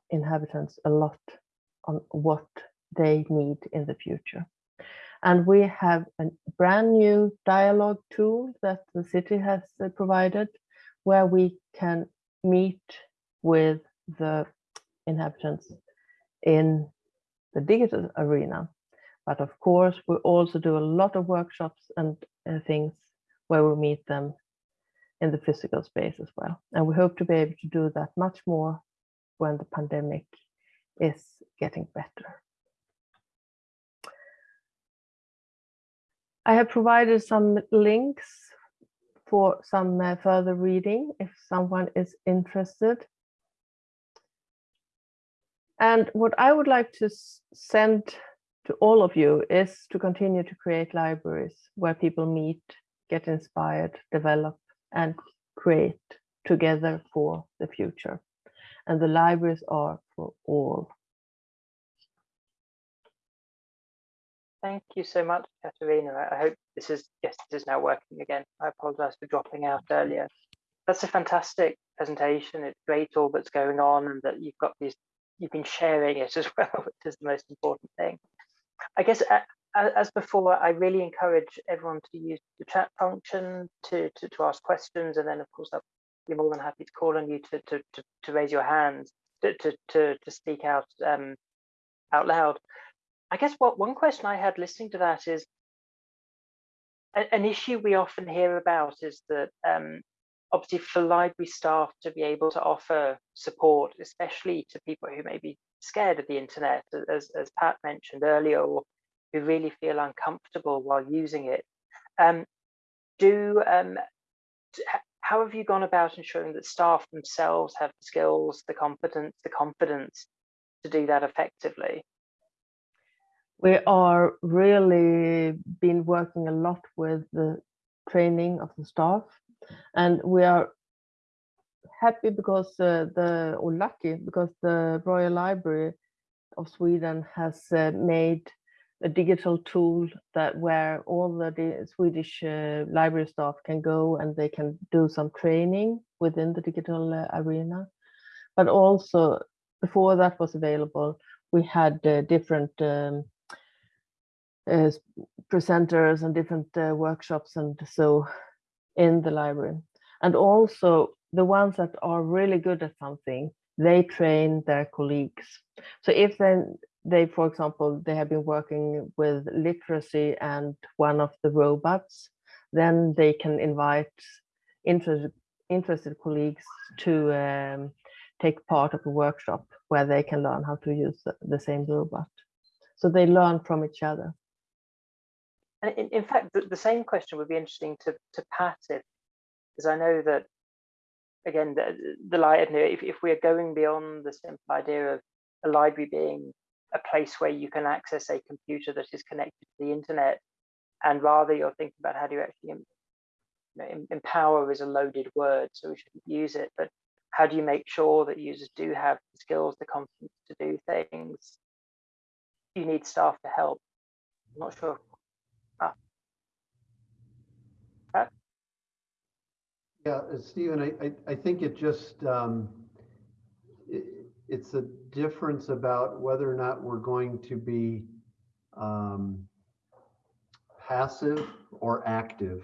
inhabitants a lot on what they need in the future. And we have a brand new dialogue tool that the city has uh, provided where we can meet with the inhabitants in the digital arena. But of course, we also do a lot of workshops and uh, things where we meet them in the physical space as well. And we hope to be able to do that much more when the pandemic is getting better. I have provided some links for some uh, further reading if someone is interested. And what I would like to send to all of you is to continue to create libraries where people meet, get inspired, develop and create together for the future. And the libraries are for all. Thank you so much, Katarina. I hope this is, yes, this is now working again. I apologize for dropping out earlier. That's a fantastic presentation. It's great all that's going on and that you've got these, you've been sharing it as [LAUGHS] well, which is the most important thing. I guess as before, I really encourage everyone to use the chat function to, to, to ask questions. And then of course, I'll be more than happy to call on you to, to, to, to raise your hands, to, to, to, to speak out um, out loud. I guess what one question I had listening to that is an issue we often hear about is that um, obviously for library staff to be able to offer support, especially to people who may be scared of the internet, as, as Pat mentioned earlier, or who really feel uncomfortable while using it. Um, do um, how have you gone about ensuring that staff themselves have the skills, the competence, the confidence to do that effectively? We are really been working a lot with the training of the staff and we are happy because uh, the or lucky because the Royal Library of Sweden has uh, made a digital tool that where all the Swedish uh, library staff can go and they can do some training within the digital uh, arena. But also before that was available, we had uh, different um, uh, presenters and different uh, workshops and so in the library. And also the ones that are really good at something, they train their colleagues. So if then they, for example, they have been working with literacy and one of the robots, then they can invite interested, interested colleagues to um, take part of a workshop where they can learn how to use the, the same robot. So they learn from each other. And in, in fact, the, the, same question would be interesting to, to Pat, if, because I know that, again, the, the if, if we're going beyond the simple idea of a library being a place where you can access a computer that is connected to the internet, and rather you're thinking about how do you actually you know, empower is a loaded word, so we shouldn't use it, but how do you make sure that users do have the skills, the confidence to do things? You need staff to help. I'm not sure Yeah, Stephen, I, I, I think it just, um, it, it's a difference about whether or not we're going to be um, passive or active.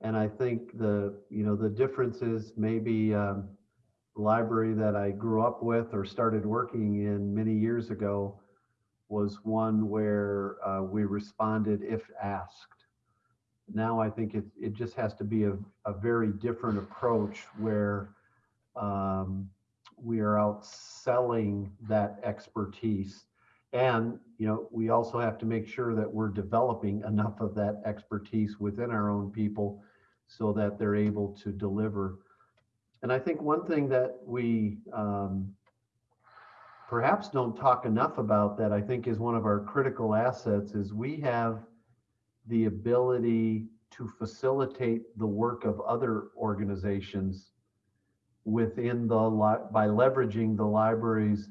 And I think the, you know, the difference is maybe um, library that I grew up with or started working in many years ago was one where uh, we responded if asked now I think it, it just has to be a, a very different approach where um, we are out selling that expertise. And, you know, we also have to make sure that we're developing enough of that expertise within our own people so that they're able to deliver. And I think one thing that we um, perhaps don't talk enough about that I think is one of our critical assets is we have the ability to facilitate the work of other organizations within the by leveraging the library's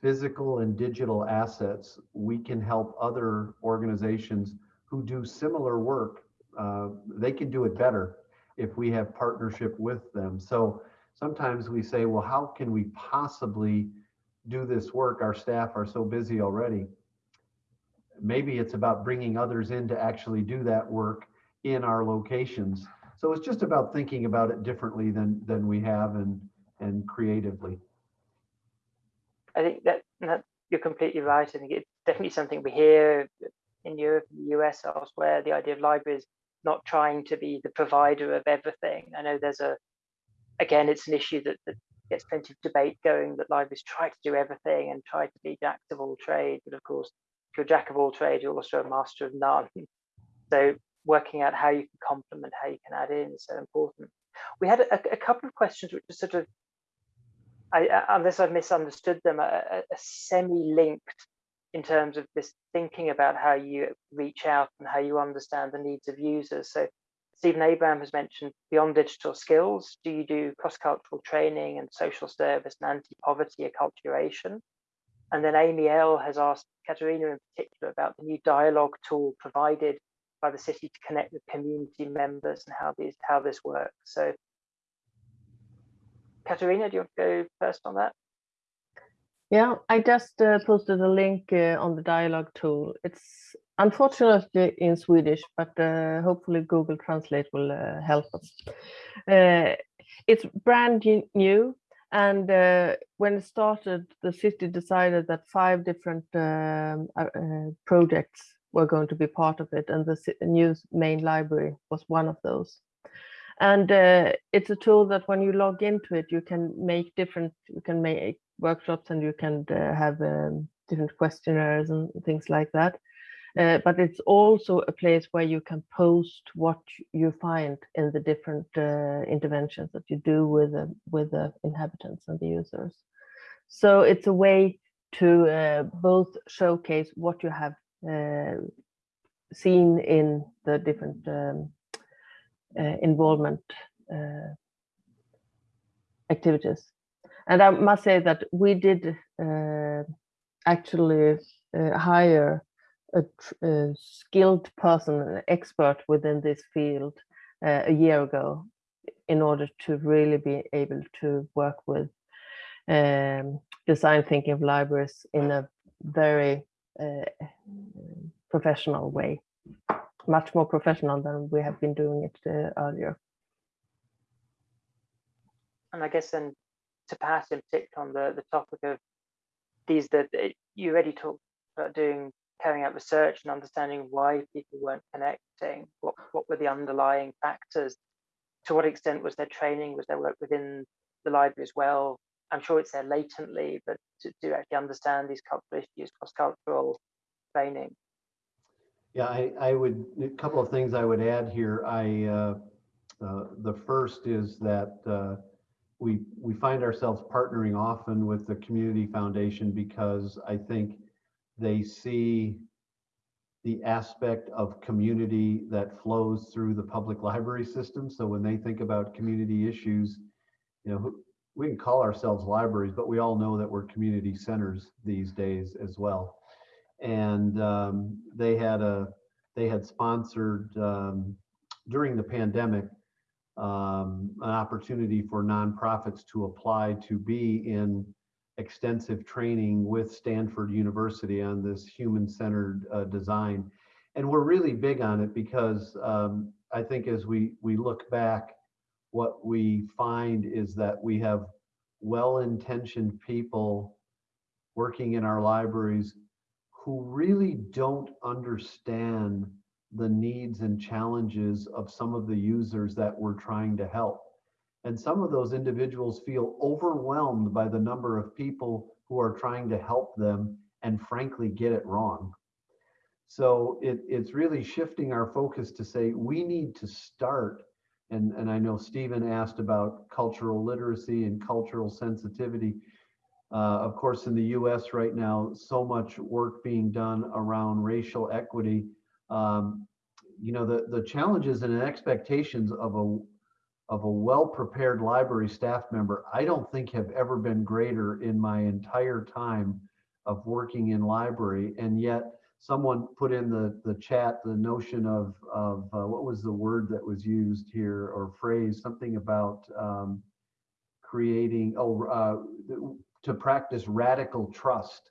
physical and digital assets we can help other organizations who do similar work uh, they can do it better if we have partnership with them. So sometimes we say well how can we possibly do this work? Our staff are so busy already maybe it's about bringing others in to actually do that work in our locations. So it's just about thinking about it differently than than we have and and creatively. I think that, that you're completely right. I think it's definitely something we hear in Europe, the US, elsewhere. The idea of libraries not trying to be the provider of everything. I know there's a again, it's an issue that, that gets plenty of debate going that libraries try to do everything and try to be jack of all trades, but of course you're jack of all trades, you're also a master of none. [LAUGHS] So working out how you can complement, how you can add in is so important. We had a, a couple of questions which are sort of, I, unless I've misunderstood them, a, a semi-linked in terms of this thinking about how you reach out and how you understand the needs of users. So Stephen Abram has mentioned beyond digital skills, do you do cross-cultural training and social service and anti-poverty acculturation? And then Amy L has asked Katarina in particular about the new dialogue tool provided by the city to connect with community members and how these how this works. So Katarina, do you want to go first on that? Yeah, I just uh, posted a link uh, on the dialogue tool. It's unfortunately in Swedish, but uh, hopefully Google Translate will uh, help us. Uh, it's brand new, and uh, when it started, the city decided that five different um, projects were going to be part of it, and the new main library was one of those. And it's a tool that when you log into it, you can make different, you can make workshops and you can uh, have um, different questionnaires and things like that. Uh, but it's also a place where you can post what you find in the different uh, interventions that you do with the, with the inhabitants and the users. So it's a way to uh, both showcase what you have uh, seen in the different um, uh, involvement activities and I must say that we did actually hire a, a, skilled person, an expert within this field uh, a year ago in order to really be able to work with um, design thinking of libraries in a very uh, professional way, much more professional than we have been doing it uh, earlier. And I guess then to Pat in particular on the, the topic of these that you already talked about doing carrying out research and understanding why people weren't connecting what what were the underlying factors to what extent was their training was there work within the library as well? I'm sure it's there latently but to, to actually understand these cultural issues cross-cultural training. Yeah i i would a couple of things i would add here. I uh, uh, the first is that uh, we we find ourselves partnering often with the community foundation because I think they see the aspect of community that flows through the public library system. So when they think about community issues, you know, we can call ourselves libraries, but we all know that we're community centers these days as well. And um, they had a they had sponsored um, during the pandemic um, an opportunity for nonprofits to apply to be in extensive training with Stanford University on this human-centered uh, design. And we're really big on it because um, I think as we, we look back, what we find is that we have well-intentioned people working in our libraries who really don't understand the needs and challenges of some of the users that we're trying to help. And some of those individuals feel overwhelmed by the number of people who are trying to help them and frankly get it wrong. So it, it's really shifting our focus to say we need to start. And, and I know Stephen asked about cultural literacy and cultural sensitivity. Uh, of course, in the US right now, so much work being done around racial equity um, you know, the, the challenges and expectations of a of a well-prepared library staff member, I don't think have ever been greater in my entire time of working in library. And yet someone put in the, the chat the notion of, of uh, what was the word that was used here or phrase, something about um, creating, oh, uh, to practice radical trust.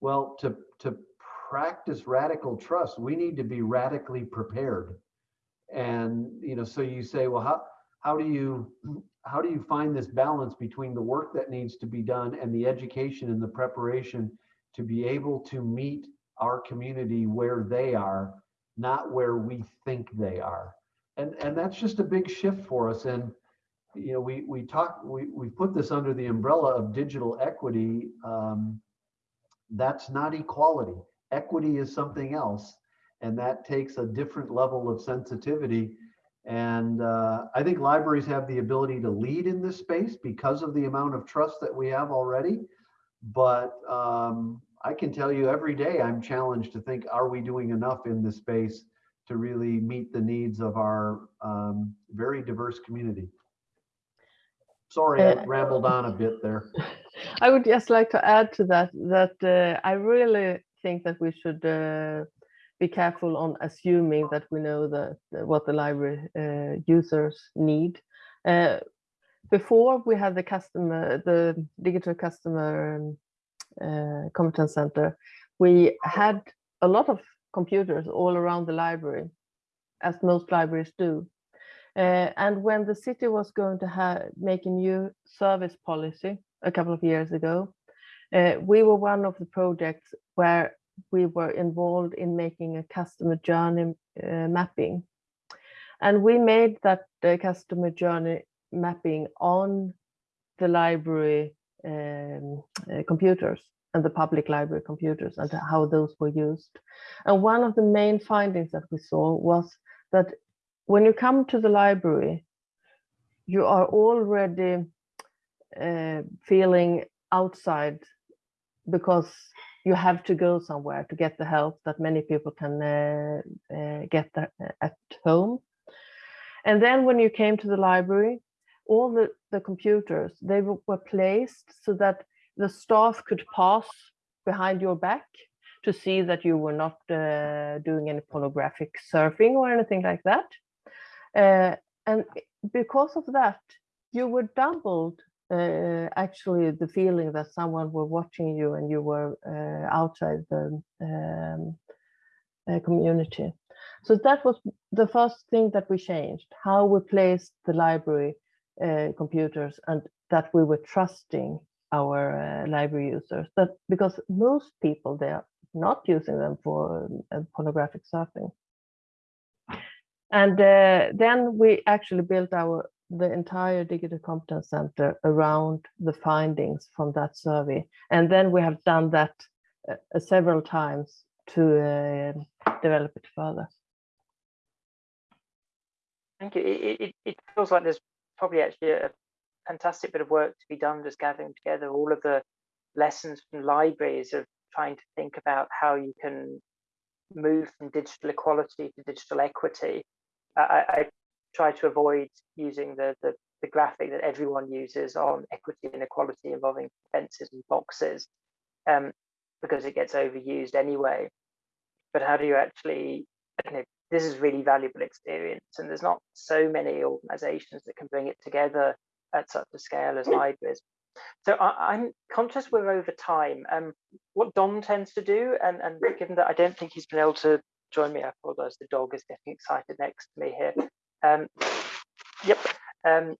Well, to, to practice radical trust, we need to be radically prepared. And you know, so you say, well, how how do you how do you find this balance between the work that needs to be done and the education and the preparation to be able to meet our community where they are, not where we think they are. And and that's just a big shift for us. And you know, we we talk we we put this under the umbrella of digital equity. Um, that's not equality equity is something else and that takes a different level of sensitivity. And uh, I think libraries have the ability to lead in this space because of the amount of trust that we have already. But um, I can tell you every day I'm challenged to think, are we doing enough in this space to really meet the needs of our um, very diverse community? Sorry, I Uh, rambled on a bit there. [LAUGHS] I would just like to add to that that uh, I really think that we should uh, be careful on assuming that we know that uh, what the library uh, users need. Uh, before we had the customer, the digital customer um, uh, competence center, we had a lot of computers all around the library, as most libraries do. Uh, and when the city was going to make a new service policy a couple of years ago, uh, we were one of the projects where we were involved in making a customer journey uh, mapping. And we made that uh, customer journey mapping on the library um, uh, computers and the public library computers and how those were used. And one of the main findings that we saw was that when you come to the library, you are already uh, feeling outside because you have to go somewhere to get the help that many people can uh, uh, get the, at home. And then when you came to the library, all the, the computers, they were were placed so that the staff could pass behind your back to see that you were not uh, doing any pornographic surfing or anything like that. Uh, and because of that, you were doubled uh, actually the feeling that someone were watching you and you were uh, outside the um, uh, community. So that was the first thing that we changed, how we placed the library uh, computers and that we were trusting our uh, library users that because most people they are not using them for uh, pornographic surfing. And then we actually built our the entire digital competence center around the findings from that survey. And then we have done that uh, several times to uh, develop it further. Thank you. It, it, it feels like there's probably actually a fantastic bit of work to be done just gathering together all of the lessons from libraries of trying to think about how you can move from digital equality to digital equity. I, I try to avoid using the, the, the graphic that everyone uses on equity and equality involving fences and boxes um, because it gets overused anyway. But how do you actually, you know, this is really valuable experience and there's not so many organizations that can bring it together at such a scale as libraries. So I, am conscious we're over time. Um, what Don tends to do, and, and given that I don't think he's been able to join me, I apologize, the dog is getting excited next to me here. Um, yep. Um,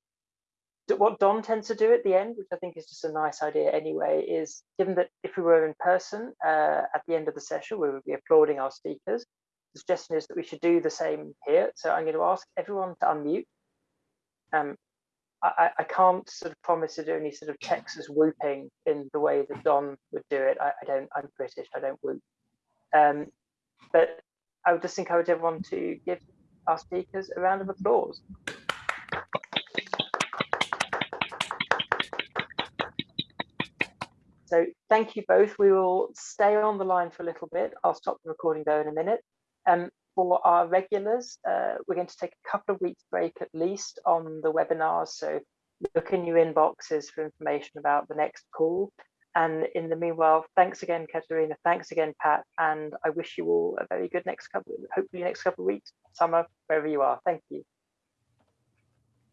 what Don tends to do at the end, which I think is just a nice idea anyway, is given that if we were in person uh, at the end of the session, we would be applauding our speakers. The suggestion is that we should do the same here. So I'm going to ask everyone to unmute. Um, I, I, can't sort of promise to do any sort of Texas whooping in the way that Don would do it. I, I don't, I'm British, I don't whoop. Um, but I would just encourage everyone to give our speakers a round of applause. So thank you both. We will stay on the line for a little bit. I'll stop the recording though in a minute. Um, for our regulars, uh, we're going to take a couple of weeks break at least on the webinars. So look in your inboxes for information about the next call. And in the meanwhile, thanks again, Katarina. Thanks again, Pat. And I wish you all a very good next couple, hopefully next couple of weeks, summer, wherever you are. Thank you.